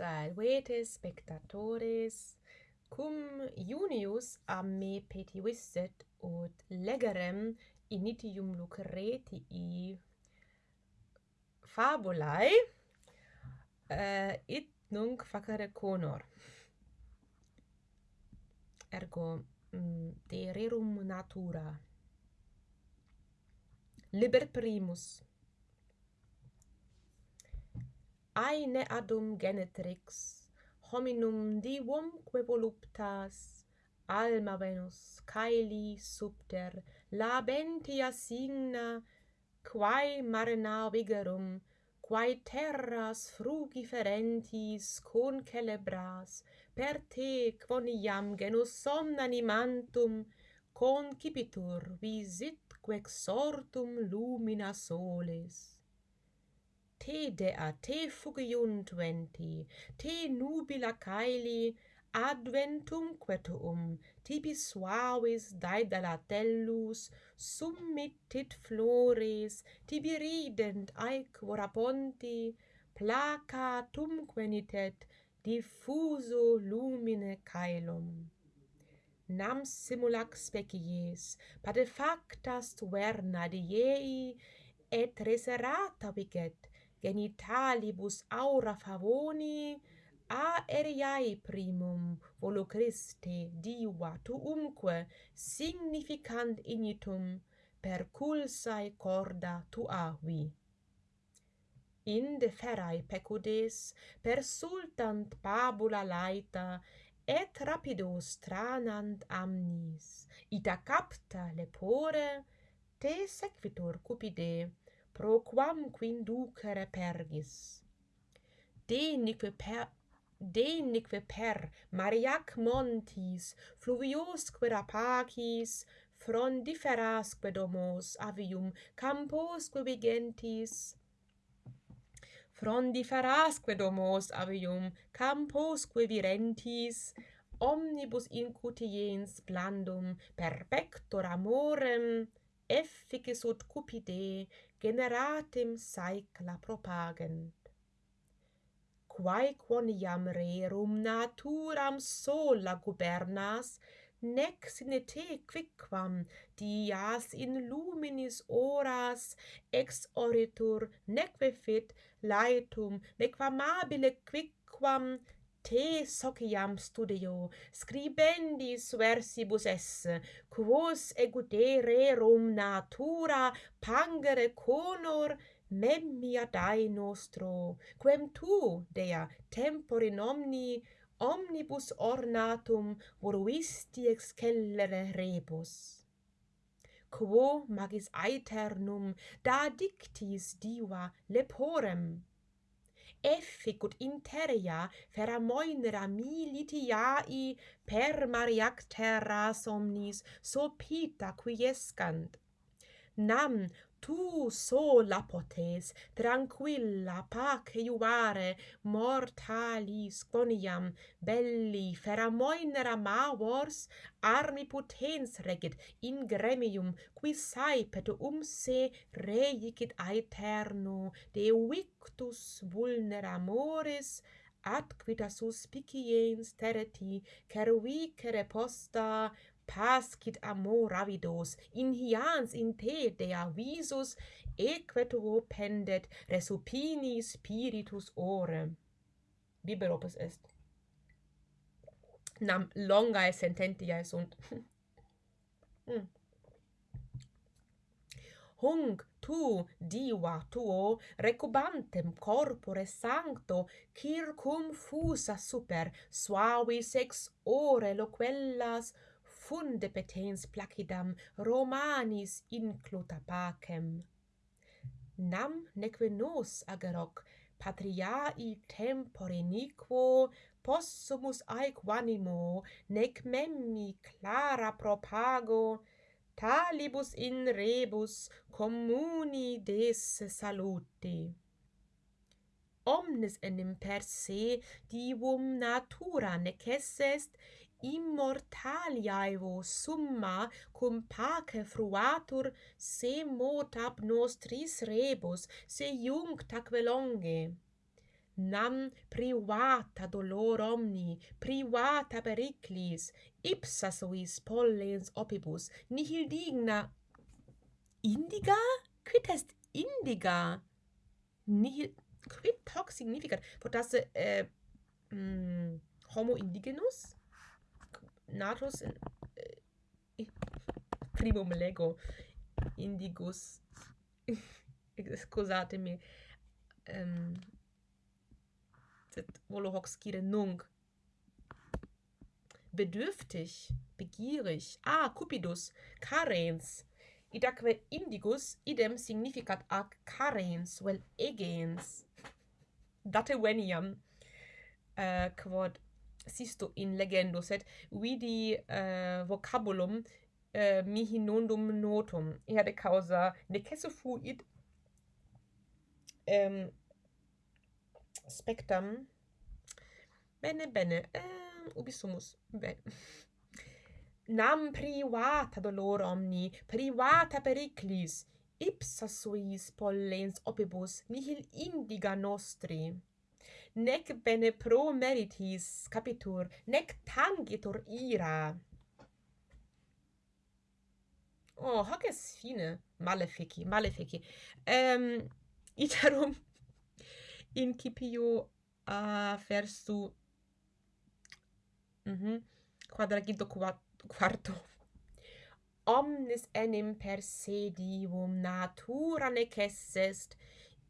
salvetes spectatores, cum Junius a me petivisset ut legerem initium lucretii fabulae, uh, it nunc facere conor. Ergo, mm, de rerum natura. Liber primus aine adum genetrix hominum divumque voluptas alma venus caeli subter labentia signa quae mare navigerum quae terras frugiferentis concelebras per te quoniam genus somnanimantum concipitur visit quex sortum lumina solis te dea te fugiuntventi, te nubila caeli, adventum quetuum, tibi suavis daedalatellos, summitit flores, tibi rident aequora ponti, placa tumquenitet, diffuso lumine caelum. Nam simulac species, padefactas tuerna diei, et reserata viget genitalibus aura favoni a eriai primum volo volucriste diva tuumque significant initum per culsae corda tuavi. Inde ferae pecudes persultant pabula laeta et rapido tranant amnis, ita capta lepore, te sequitur cupide, pro quam quinducere pergis. Denique per denique per Mariac montis, fluviosque rapacis, frondiferasque domos avium, camposque vigentis, frondiferasque domos avium, camposque virentis, omnibus incutiens blandum, per pector amorem, efficis ut cupide, generatim saecla propagent. Quae quoniam rerum naturam sola gubernas, nec sine te quicquam dias in luminis horas ex oritur nec vefit laetum nec famabile quicquam te sociam studio scribendis versibus es quos egudere rum natura pangere conor memmia dai nostro quem tu dea tempore omni omnibus ornatum voruisti excellere rebus. Quo magis aeternum da dictis diva leporem efficut interia feramoinera militiai per mariactera somnis sopita quiescant nam tu sola potes tranquilla pace iuvare mortalis quoniam belli feramoinera mavors armi potens regit in gremium qui saepet um se reicit aeterno de victus vulneramoris ad quita suspiciens tereti cervicere posta pascit amor avidos, in hians in te dea visus, equetro pendet resupini spiritus ore. Biber opus est. Nam longae sententiae sunt. mm. Tu diva tuo recubantem corpore sancto circum fusa super suavis ex ore loquellas funde petens placidam romanis incluta pacem. Nam neque nos ageroc patriae tempore niquo possumus aec vanimo, nec memmi clara propago, talibus in rebus communi des saluti. Omnes enim per se divum natura necessest immortaliaevo summa cum pace fruatur se mot ab nostris rebus se iunct atque longe nam privata dolor omni privata periclis ipsa suis pollens opibus. Nihil digna. Indiga? Quid est indiga? Nihil quid hoc significat? Potasse eh, mm, homo indigenus? natus in, eh, eh, primum lego indigus scusatemi ehm sed volo hoc scire nunc. Bedürftig begierig ah cupidus carens idaque indigus idem significat ac carens vel egens date veniam uh, quod sisto in legendo sed vidi uh, vocabulum uh, mihi nondum notum. Erde causa necesse fuit um, spectam. Bene bene um, ubi sumus. Bene nam privata dolor omni privata periclis ipsa suis pollens opibus nihil indiga nostri nec bene pro meritis capitur, nec tangitur ira. Oh, hoc es fine. Malefici, malefici. Um, iterum incipio a uh, versu mm -hmm, quadraginto quarto. Omnis enim per se divum natura nec est,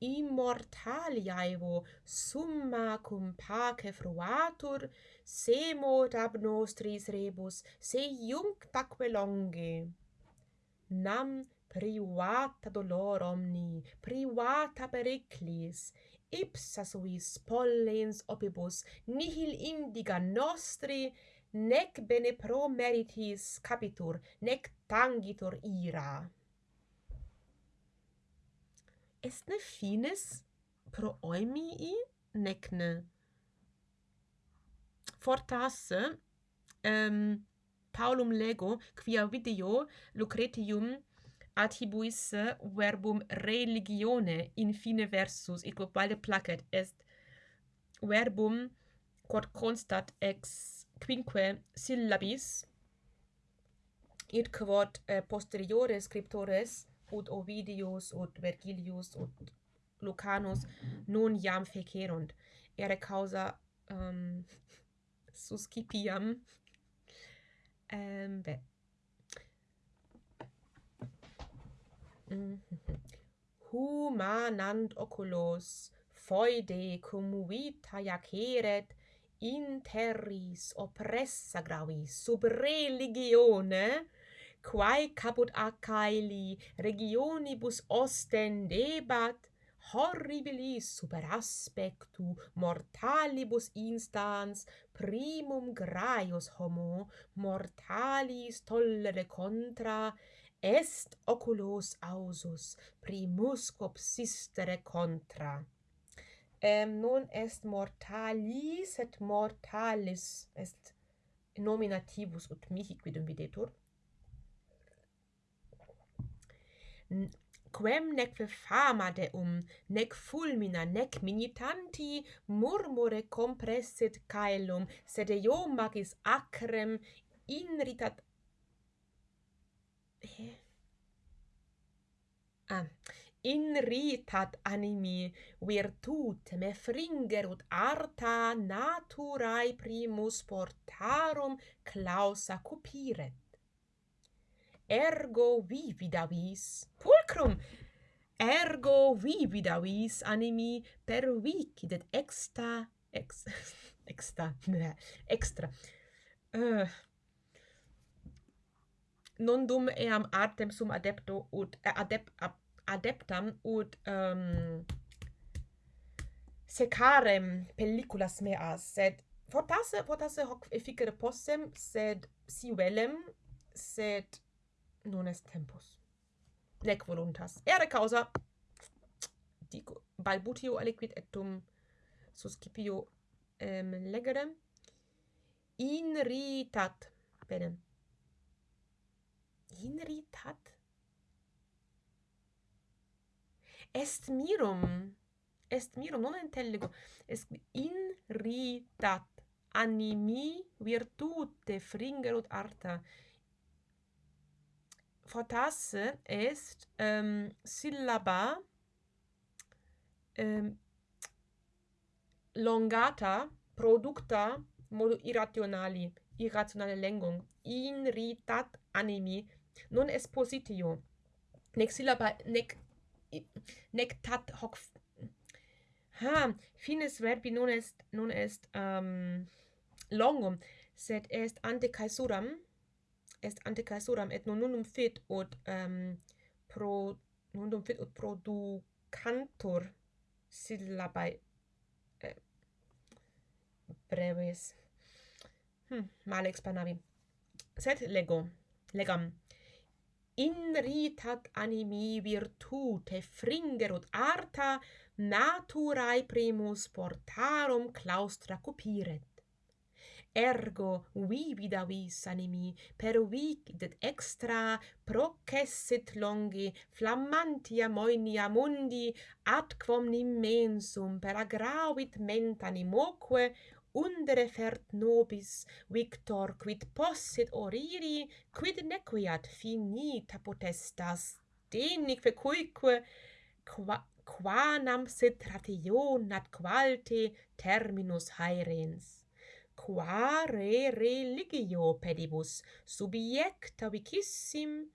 immortaliaevo summa cum pace fruatur, semot ab nostris rebus, se iunctaque longe. Nam privata dolor omni, privata periclis, ipsa suis pollens opibus, nihil indiga nostri, nec bene pro meritis capitur, nec tangitur ira est ne fines pro oimii necne. Fortasse um, Paulum lego quia video Lucretium attribuis verbum religione in fine versus et quod valde placet est verbum quod constat ex quinque syllabis et quod eh, posteriores scriptores ut Ovidius ut Vergilius ut Lucanus non iam fecerunt ere causa um, suscipiam um, be humanant oculos foide cum vita iaceret in terris oppressa gravi sub religione quae caput Achaeli regionibus ostendebat, horribilis super aspectu mortalibus instans primum graius homo mortalis tollere contra est oculos ausus primus copsistere contra. Em non est mortalis et mortalis est nominativus ut mihi quidum videtur. quem nec fama deum, nec fulmina, nec minitanti murmure compressit caelum, sed eo magis acrem inritat... Eh? Ah, inritat animi virtutem fringerut arta naturae primus portarum clausa cupiret ergo vivida vis pulcrum! Ergo vivida vis animi pervicit et exta ex exta extra. Uh, non dum eam artem sum adepto ut eh, adep adeptam ut um, secarem pelliculas meas sed fortasse fortasse hoc efficere possem sed si velem sed non est tempus. Nec voluntas. Ere causa dico balbutio aliquid et tum suscipio um, legere inritat. Bene. Inritat? Est mirum. Est mirum, non intellego. Est inritat animi virtute fringerut arta fortasse est ähm, syllaba ähm, longata producta modo irrationali irrationale lengung in ritat animi non espositio. Nec syllaba nec nec tat hoc ha finis verbi non est non est ehm, um, longum sed est ante caesuram est anticaesuram et nunum fit ut um, pro nunum fit ut producantur syllabae eh, brevis. Hm mal expanavi. Sed lego legam. Inritat animi virtute fringerut arta naturae primus portarum claustra cupiret ergo vivida vis animi per vicdet extra processit longi flammantia moenia mundi adquam immensum per agravit mentanimoque undere fert nobis victor quid possit oriri quid nequiat finita potestas denique cuique qua quanam sit rationat qualte terminus haerens qua re religio pedibus subiecta vicissim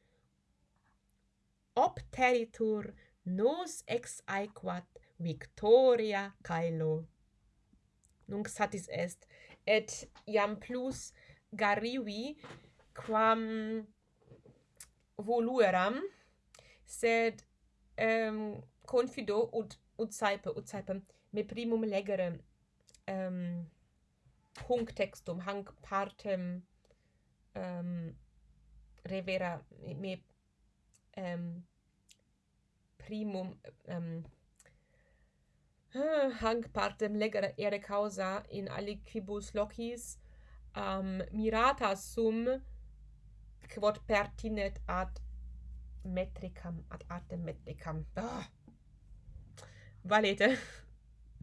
obteritur nos ex aequat victoria caelo. Nunc satis est, et iam plus garivi quam volueram, sed um, confido ut, ut saipe, ut saipe, me primum legere um, hunc textum hanc partem um, revera me um, ähm, primum ähm, ah, um, hanc partem legere ere causa in aliquibus locis um, mirata sum quod pertinet ad metricam ad artem metricam oh. valete